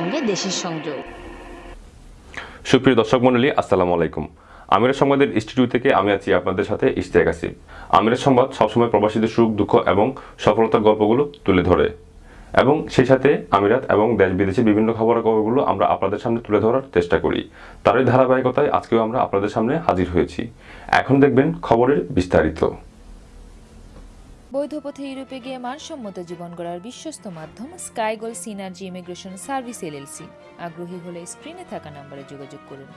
সঙ্গে দেশের সংযোগ। সুপ্রিয় দর্শক মণ্ডলী, আসসালামু আলাইকুম। আমিরের সংবাদের স্টুডিও থেকে আমি আছি আপনাদের সাথে ইশতিয়াক আসিফ। আমিরের সংবাদ সবসময় প্রবাসীদের সুখ, দুঃখ এবং সফলতার গল্পগুলো তুলে ধরে। এবং সেই সাথে আমিরাত এবং দেশ বিদেশের বিভিন্ন খবরাখবরগুলো আমরা আপনাদের সামনে তুলে ধরার চেষ্টা করি। তারই ধারাবাহিকতায় আজকেও আমরা আপনাদের সামনে হাজির হয়েছি। এখন দেখবেন খবরের বিস্তারিত। বৈধ পথে ইউরোপে গিয়ে মানসম্মত জীবন গড়ার বিশ্বস্ত মাধ্যম Skygoal synergy immigration service LLC আগ্রহী হলে স্ক্রিনে থাকা নম্বরে যোগাযোগ করুন।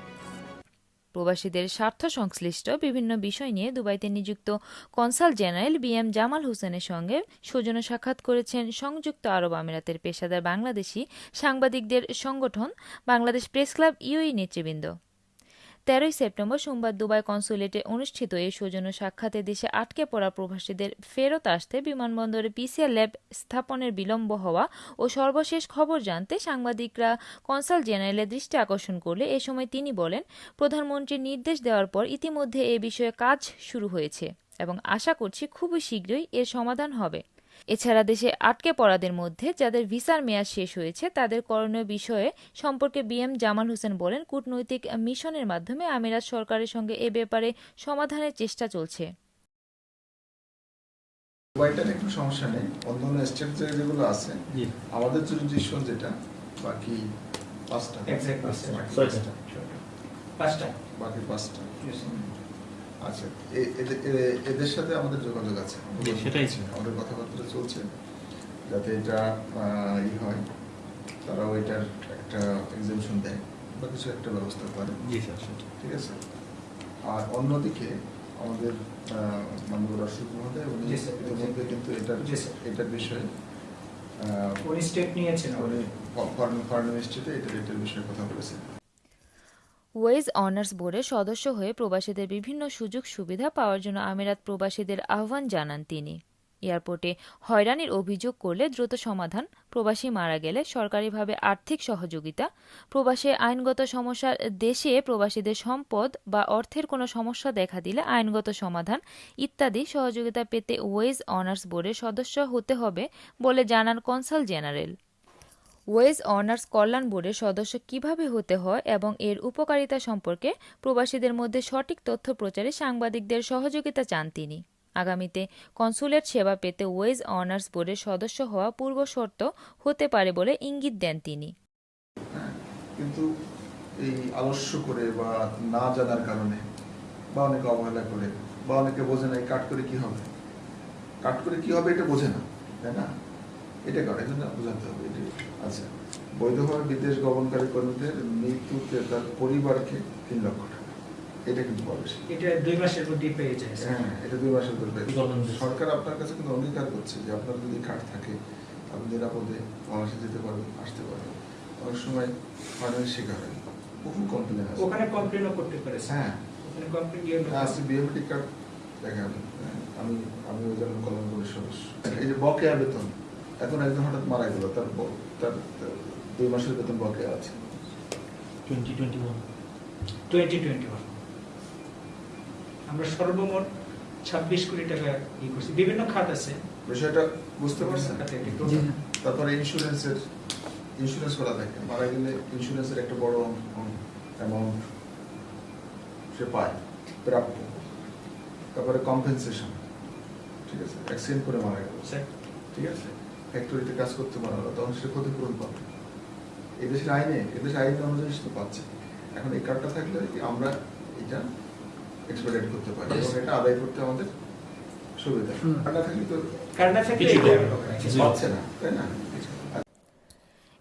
প্রবাসীদের স্বার্থ সংশ্লিষ্ট বিভিন্ন বিষয় নিয়ে দুবাইতে নিযুক্ত consul general B M Jamal হোসেনের সঙ্গে সৌজন্য সাক্ষাৎ করেছেন সংযুক্ত আরব আমিরাতের পেশাদার বাংলাদেশি সাংবাদিকদের সংগঠন, বাংলাদেশ প্রেস ক্লাব ইউই নেতৃবৃন্দ। তেরোই সেপ্টেম্বর সোমবার দুবাই কনসুলেটে অনুষ্ঠিত এই সৌজন্য সাক্ষাতে দেশে আটকে পড়া প্রবাসীদের ফেরত আসতে বিমানবন্দরে পিসিআর ল্যাব স্থাপনের বিলম্ব হওয়া ও সর্বশেষ খবর জানতে সাংবাদিকরা কনসাল জেনারেলের দৃষ্টি আকর্ষণ করলে এ সময় তিনি বলেন, প্রধানমন্ত্রীর নির্দেশ দেওয়ার পর ইতিমধ্যে এ বিষয়ে কাজ শুরু হয়েছে এবং আশা করছি খুবই শীঘ্রই এর সমাধান হবে। এছাড়া দেশে আটকে পড়াদের মধ্যে যাদের ভিসার মেয়াদ শেষ হয়েছে তাদের করণীয় বিষয়ে সম্পর্কে বিএম জামাল হোসেন বলেন কূটনৈতিক মিশনের মাধ্যমে আমিরাত সরকারের সঙ্গে এ ব্যাপারে সমাধানের চেষ্টা চলছে। দুবাইটার একটু সমস্যা নেই। অন্যান্য স্টেট যেগুলো আছে আমাদের জুরিডিকশন যেটা বাকি পাঁচটা। পাঁচটা। বাকি পাঁচটা। আচ্ছা এ- এদের- এদের সাথে আমাদের যোগাযোগ আছে। সেটাই। আমাদের কথাবার্তা চলছে যাতে এটা ই হয় তারাও এটার একটা এক্সামশন দেয় বা কিছু একটা ব্যবস্থা করে। জি স্যার সেটা ঠিক আছে? আর অন্যদিকে আমাদের মাননীয় রাষ্ট্রপতি মহোদয় উনি ইতিমধ্যে কিন্তু এটার এটার বিষয়ে উনি স্টেপ নিয়েছেন উনি ফরেন ফরেন মিনিস্ট্রিতে এটার এটার বিষয়ে কথা বলেছেন। ওয়েজ অনার্স বোর্ডের সদস্য হয়ে প্রবাসীদের বিভিন্ন সুযোগ সুবিধা পাওয়ার জন্য আমিরাত প্রবাসীদের আহ্বান জানান তিনি। এয়ারপোর্টে হয়রানির অভিযোগ করলে দ্রুত সমাধান, প্রবাসী মারা গেলে সরকারিভাবে আর্থিক সহযোগিতা, প্রবাসে আইনগত সমস্যা দেশে প্রবাসীদের সম্পদ বা অর্থের কোনো সমস্যা দেখা দিলে আইনগত সমাধান ইত্যাদি সহযোগিতা পেতে ওয়েজ অনার্স বোর্ডের সদস্য হতে হবে বলে জানান কনসাল জেনারেল। ওয়েজ অনার্স কল্যাণ বোর্ডের সদস্য কীভাবে হতে হয় এবং এর উপকারিতা সম্পর্কে প্রবাসীদের মধ্যে সঠিক তথ্য প্রচারে সাংবাদিকদের সহযোগিতা চান তিনি। আগামীতে কনসুলেট সেবা পেতে ওয়েজ অনার্স বোর্ডের সদস্য হওয়া পূর্বশর্ত হতে পারে বলে ইঙ্গিত দেন তিনি। কিন্তু এই আলস্য করে বা না জানার কারণে বা অনেকে অবহেলা করে বা অনেকে বোঝে না কাট করে কি হবে? কাট করে কি হবে এটা বোঝে না, তাই না? এটা করে? এই জন্য বোঝাতে হবে এটি আচ্ছা বৈধভাবে বিদেশ গমনকারী কর্মীদের মৃত্যুতে তার পরিবারকে তিন লক্ষ টাকা। এটা কিন্তু এটা দুই মাসের মধ্যে পেয়ে যায় হ্যাঁ এটা দুই মাসের করবে সরকার আপনার কাছে কিন্তু অঙ্গীকার করছে যে আপনার যদি কার্ড থাকে আপনি নিরাপদে বাংলাদেশে যেতে পারবেন আসতে পারবেন। অনেক সময় শিকার হয় বহু কমপ্লেন আছে ওখানে কমপ্লেনও করতে পারে হ্যাঁ। ওখানে কমপ্লেন দিয়ে আসছে বিএমটি কার্ড দেখান। হ্যাঁ, আমি আমি ওই জন্য কলম করি সদস্য। এই যে বকেয়া বেতন। এখন একজন হঠাৎ মারা গেল তার তার দুই মাসের বেতন বকেয়া আছে। Twenty twenty one twenty twenty one আমরা সর্বমোট ছাব্বিশ কোটি টাকা ই করছি। বিভিন্ন খাত আছে। বিষয়টা বুঝতে পারছেন? total তারপরে ইন্স্যুরেন্সের ইন্স্যুরেন্স করা থাকে মারা গেলে ইন্স্যুরেন্সের একটা বড় অ্যামাউন্ট সে পায় প্রাপ্য। তারপরে কম্পেনসেশন ঠিক আছে? অ্যাক্সিডেন্ট করে মারা গেল। ঠিক আছে? ফ্যাক্টরিতে কাজ করতে মারা গেল তখন সে ক্ষতিপূরণ পাবে। এদেশের আইনে এদেশের আইন অনুযায়ী সে পাচ্ছে। এখন এই কার্ডটা থাকলে কি আমরা এটা এক্সপেডিট করতে পারি। এবং এটা আদায় করতে আমাদের সুবিধা। কার্ড না থাকলে তো কারণ না থাকলে কিছু পাচ্ছে না তাই না?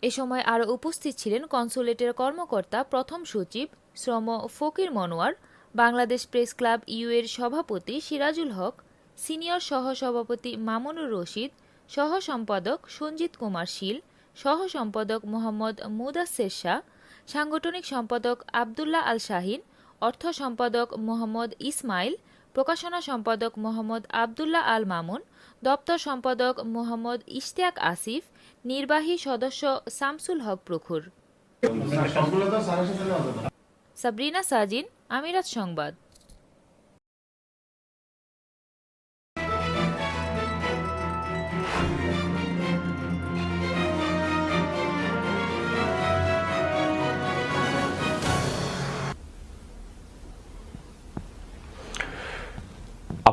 এ সময় আরও উপস্থিত ছিলেন কনসুলেটের কর্মকর্তা প্রথম সচিব শ্রম Fakir Monowar Bangladesh press club U এর সভাপতি সিরাজুল হক সিনিয়র সহসভাপতি মামুনুর রশিদ সহ সম্পাদক সঞ্জিত কুমার শীল সহ সম্পাদক মোহাম্মদ মুদাসের শাহ সাংগঠনিক সম্পাদক আবদুল্লাহ আল শাহিন অর্থ সম্পাদক মোহাম্মদ ইসমাইল প্রকাশনা সম্পাদক মোহাম্মদ আবদুল্লাহ আল মামুন দপ্তর সম্পাদক মোহাম্মদ ইশতিয়াক আসিফ নির্বাহী সদস্য শামসুল হক প্রখুর। সাবরিনা সাজিন আমিরাত সংবাদ।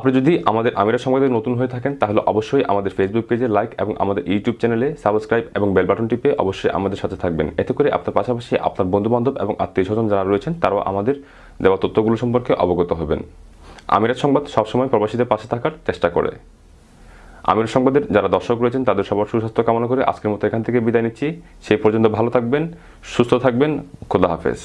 আপনি যদি আমাদের আমিরা সংবাদে নতুন হয়ে থাকেন, তাহলে অবশ্যই আমাদের ফেসবুক পেজে লাইক এবং আমাদের ইউটিউব চ্যানেলে সাবস্ক্রাইব এবং বেল বাটন টিপে অবশ্যই আমাদের সাথে থাকবেন। এতে করে আপনার পাশাপাশি আপনার বন্ধুবান্ধব এবং আত্মীয় স্বজন যারা রয়েছেন, তারাও আমাদের দেওয়া তথ্যগুলো সম্পর্কে অবগত হবেন। আমিরাত সংবাদ সবসময় প্রবাসীদের পাশে থাকার চেষ্টা করে। আমির সংবাদের যারা দর্শক রয়েছেন, তাদের সবার সুস্বাস্থ্য কামনা করে আজকের মতো এখান থেকে বিদায় নিচ্ছি। সেই পর্যন্ত ভালো থাকবেন, সুস্থ থাকবেন, খোদা হাফেজ।